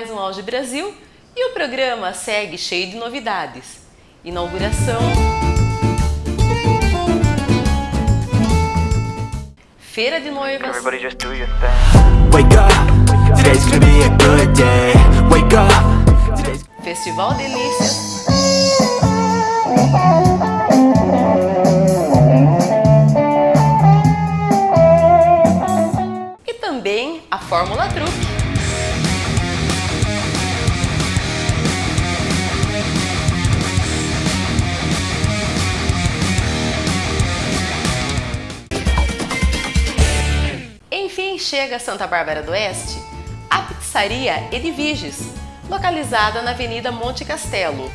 mais um Auge Brasil e o programa segue cheio de novidades. Inauguração... Feira de Noivas... Festival Delícias... E também a Fórmula 3. Chega a Santa Bárbara do Oeste a pizzaria Edviges, localizada na Avenida Monte Castelo.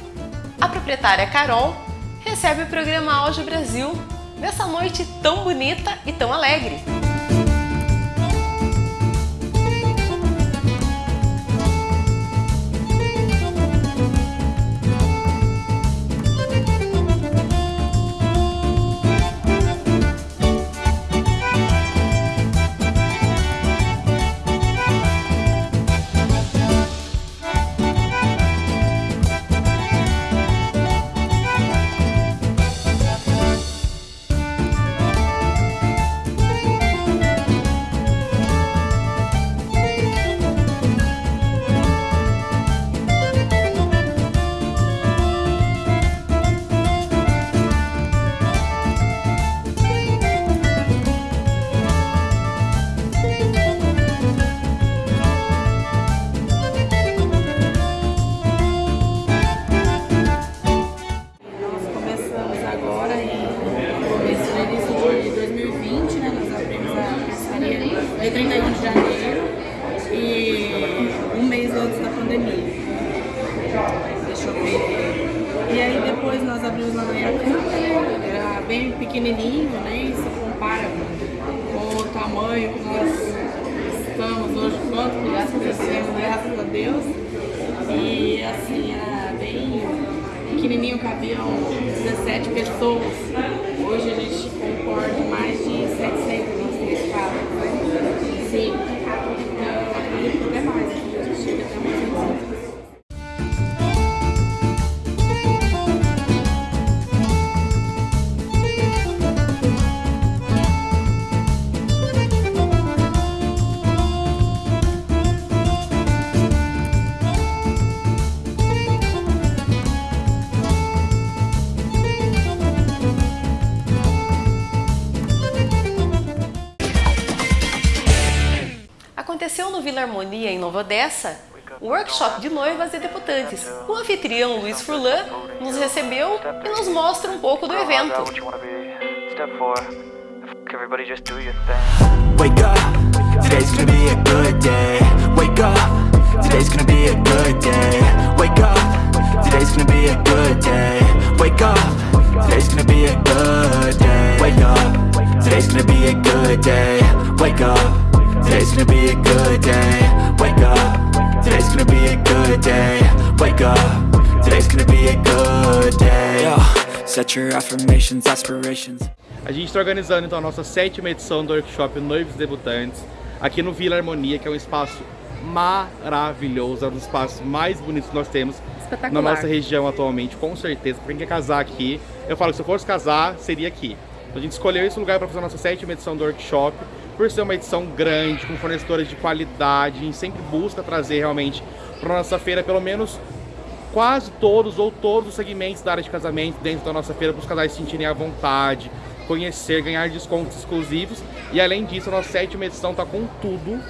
A proprietária Carol recebe o programa Auge Brasil nessa noite tão bonita e tão alegre. Pizzaria dia 31 de janeiro e um mês antes da pandemia. Deixa eu ver. E aí depois nós abrimos na Manhacana, era bem pequenininho, né? E se compara com o tamanho que nós estamos hoje, quanto que nós crescemos, graças a Deus. E assim, era bem pequenininho, cabiam 17 pessoas. Hoje a gente no Vila Harmonia, em Nova Odessa, o workshop de noivas e debutantes. O anfitrião Luiz Furlan nos recebeu e nos mostra um pouco do evento. Wake up, today's gonna be a good day. Wake up, today's gonna be a good day. Wake up, today's gonna be a good day. Yo, set your affirmations, aspirations. A gente está organizando então a nossa sétima edição do workshop Noivos Debutantes aqui no Vila Harmonia, que é um espaço maravilhoso, é um dos espaços mais bonitos que nós temos na nossa região atualmente, com certeza. Pra quem quer casar aqui, eu falo que se eu fosse casar, seria aqui. Então, a gente escolheu esse lugar para fazer a nossa sétima edição do workshop, por ser uma edição grande, com fornecedores de qualidade, a gente sempre busca trazer realmente para nossa feira pelo menos quase todos ou todos os segmentos da área de casamento dentro da nossa feira para os casais se sentirem à vontade, conhecer, ganhar descontos exclusivos. E além disso, a nossa sétima edição está com tudo.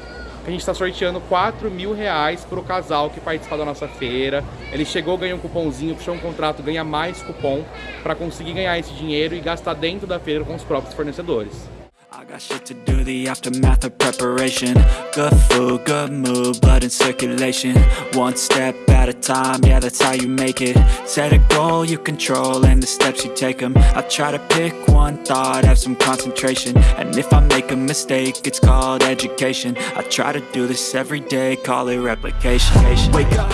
A gente está sorteando 4 mil reais para o casal que participar da nossa feira. Ele chegou, ganhou um cupomzinho, puxou um contrato, ganha mais cupom para conseguir ganhar esse dinheiro e gastar dentro da feira com os próprios fornecedores. I got shit to do, the aftermath of preparation. Good food, good mood, blood in circulation. One step at a time, yeah that's how you make it. Set a goal you control and the steps you take them I try to pick one thought, have some concentration. And if I make a mistake, it's called education. I try to do this every day, call it replication. Wake up.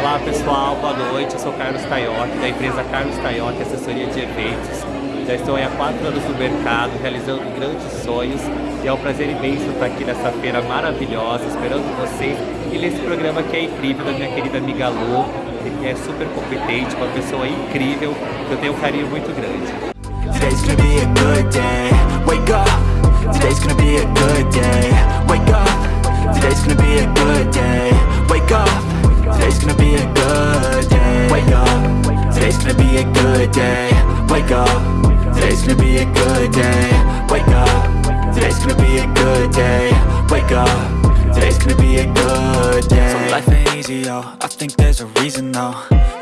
Olá pessoal, boa noite. Eu sou Carlos Caiotti, da empresa Carlos Caiotti Assessoria de Eventos. Já estou há quatro anos no mercado, realizando grandes sonhos. E é um prazer imenso estar aqui nessa feira maravilhosa, esperando vocês. E nesse programa que é incrível, da minha querida amiga Lu, que é super competente, uma pessoa incrível, que eu tenho um carinho muito grande. Today's gonna be a good day. Wake up. Today's gonna be a good day. Wake up. Today's gonna be a good day. Wake up. Today's gonna be a good day. Wake up. Today's gonna be a good day. Wake up. Today's gonna be a good day. Wake up. Today's gonna be a good day. Wake up. Today's gonna be a good day. So life ain't easy, yo. I think there's a reason though.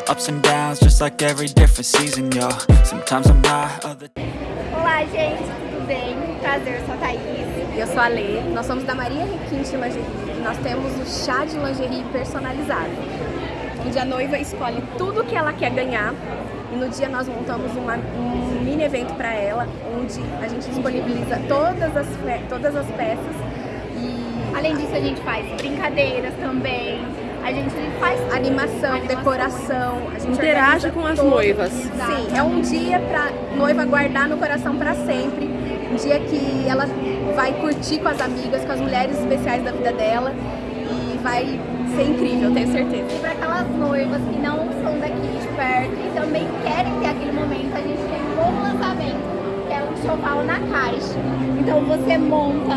Ups and downs, just like every different season, yo. Sometimes I'm high, other. Olá, gente, tudo bem? Prazer, eu sou a Thaís. E eu sou a Lê. Nós somos da Maria Requinte Lingerie e nós temos o chá de lingerie personalizado. Onde a noiva escolhe tudo que ela quer ganhar e no dia nós montamos uma, um mini evento para ela, onde a gente disponibiliza todas as, todas as peças. E além disso a gente faz brincadeiras também, a gente faz animação, animação. decoração, a gente interage com as noivas. Sim, é um dia para noiva guardar no coração para sempre, um dia que ela vai curtir com as amigas, com as mulheres especiais da vida dela. E vai ser incrível, tenho certeza. E para aquelas noivas que não são daqui de perto e também querem ter aquele momento, a gente tem um novo lançamento, que é um choval na caixa. Então você monta,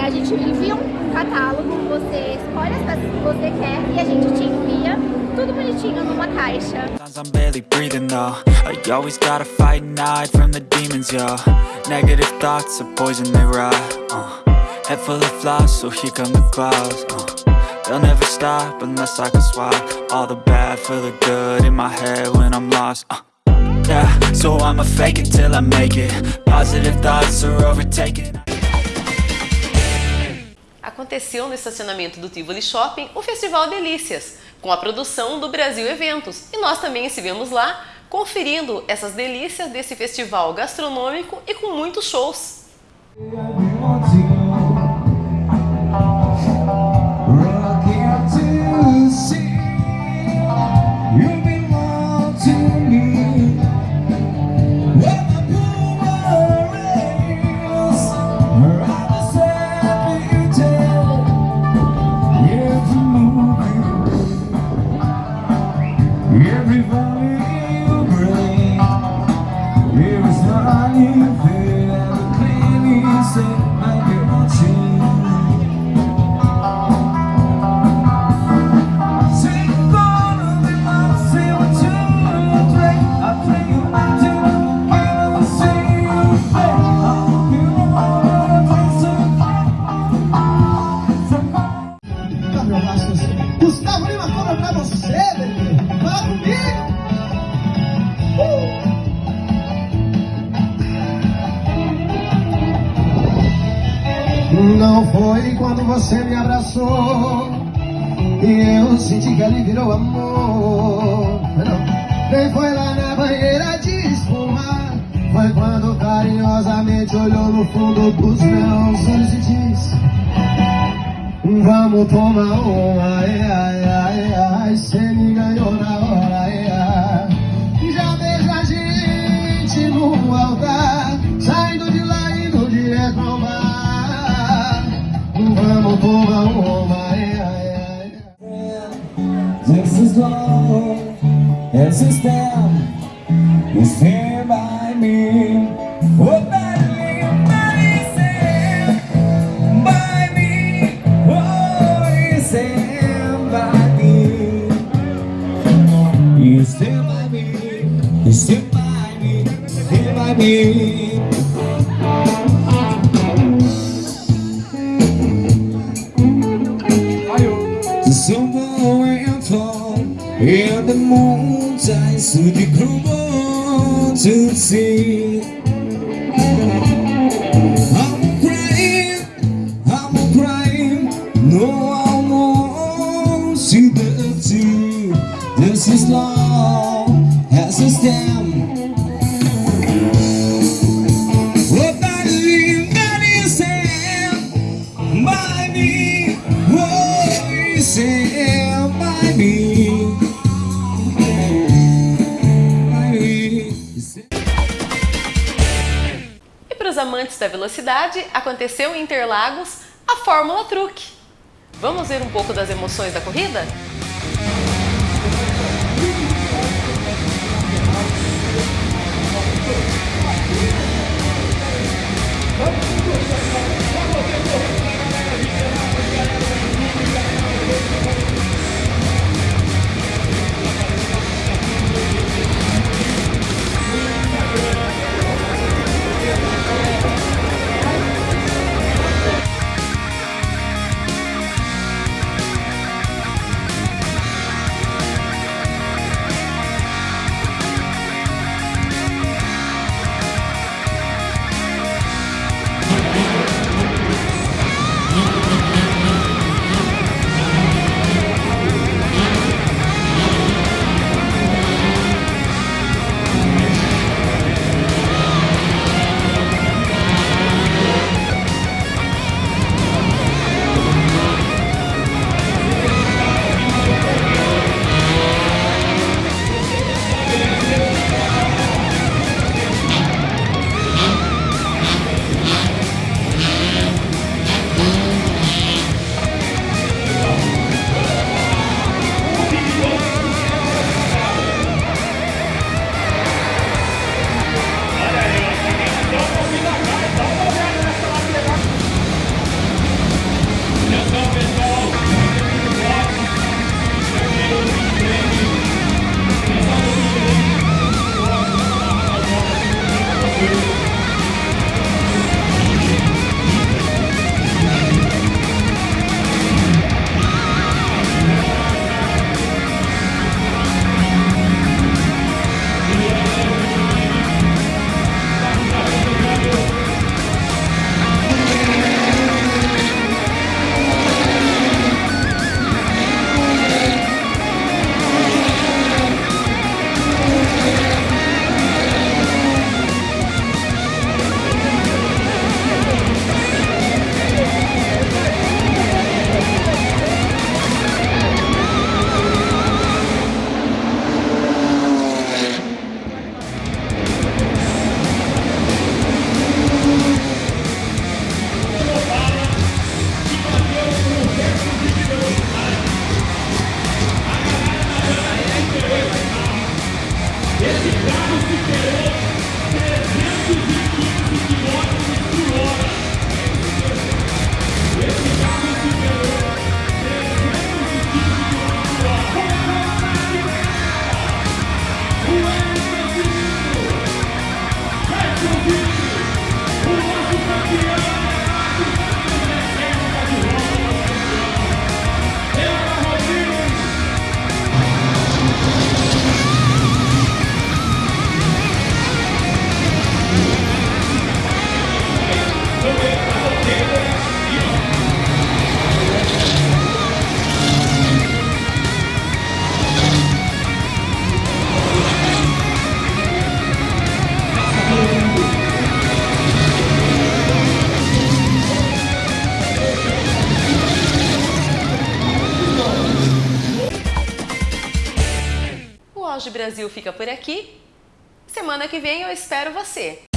a gente envia um catálogo, você escolhe as peças que você quer e a gente te envia tudo bonitinho numa caixa. I'm barely breathing though I always gotta fight and from the demons, yo Negative thoughts are poison, they ride uh. Head full of flies, so here come the clouds uh. They'll never stop unless I can swap All the bad for the good in my head when I'm lost uh. Yeah, so I'ma fake it till I make it Positive thoughts are overtaken Aconteceu no estacionamento do Tivoli Shopping o Festival Delícias, com a produção do Brasil Eventos. E nós também estivemos lá conferindo essas delícias desse festival gastronômico e com muitos shows. Não foi quando você me abraçou E eu senti que ali virou amor. Não, nem foi lá na banheira de espuma Foi quando carinhosamente olhou no fundo dos meus olhos e disse Vamos tomar uma, ai, ai, ai, ai is as is them You stand by me. Oh, by me. Oh, you stand by me. You stand by me. You by me. Stand by me to the I'm crying, I'm crying. No, I see the to This is life. Da velocidade, aconteceu em Interlagos a Fórmula Truque. Vamos ver um pouco das emoções da corrida? Let's go. Auge Brasil fica por aqui. Semana que vem eu espero você.